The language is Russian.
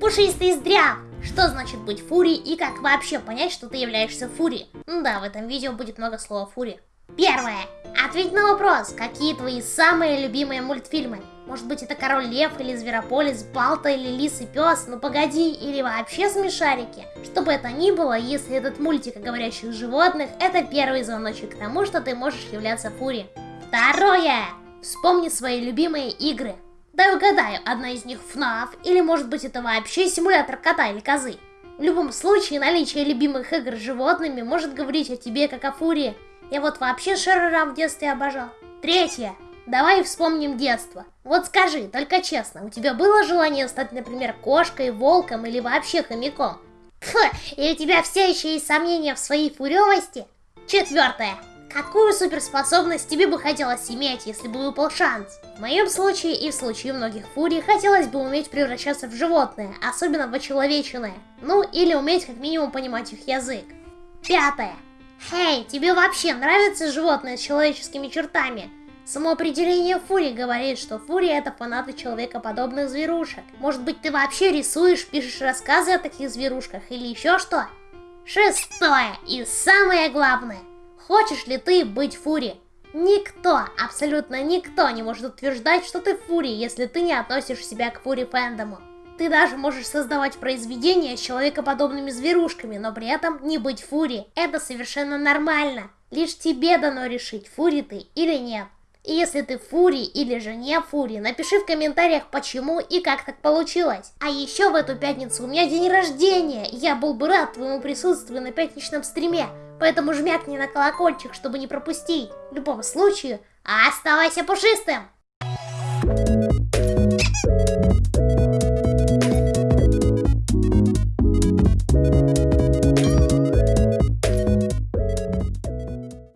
Пушистый здрав! Что значит быть фурией и как вообще понять, что ты являешься фурией? Да, в этом видео будет много слова фурия. Первое. Ответь на вопрос, какие твои самые любимые мультфильмы? Может быть это Король Лев или Зверополис, Балта или Лис и Пес, ну погоди, или вообще Смешарики? Что бы это ни было, если этот мультик о говорящих животных, это первый звоночек к тому, что ты можешь являться фурией. Второе. Вспомни свои любимые игры. Дай угадаю, одна из них FNAF, или может быть это вообще симулятор кота или козы. В любом случае, наличие любимых игр с животными может говорить о тебе как о фурии. Я вот вообще Шерера в детстве обожал. Третье. Давай вспомним детство. Вот скажи, только честно, у тебя было желание стать, например, кошкой, волком или вообще хомяком? Фу, и у тебя все еще есть сомнения в своей фуревости? Четвертое. Какую суперспособность тебе бы хотелось иметь, если бы выпал шанс? В моем случае и в случае многих фурий хотелось бы уметь превращаться в животное, особенно в очеловеченное. Ну, или уметь как минимум понимать их язык. Пятое. Хей, тебе вообще нравятся животные с человеческими чертами? Само определение фурии говорит, что фурия это фанаты человекоподобных зверушек. Может быть ты вообще рисуешь, пишешь рассказы о таких зверушках или еще что? Шестое и самое главное. Хочешь ли ты быть фури? Никто, абсолютно никто не может утверждать, что ты фури, если ты не относишь себя к фури фэндому. Ты даже можешь создавать произведения с человекоподобными зверушками, но при этом не быть фури. Это совершенно нормально. Лишь тебе дано решить, фури ты или нет. И если ты фури или же не фури, напиши в комментариях почему и как так получилось. А еще в эту пятницу у меня день рождения, я был бы рад твоему присутствию на пятничном стриме. Поэтому жмякни на колокольчик, чтобы не пропустить. В любом случае, оставайся пушистым!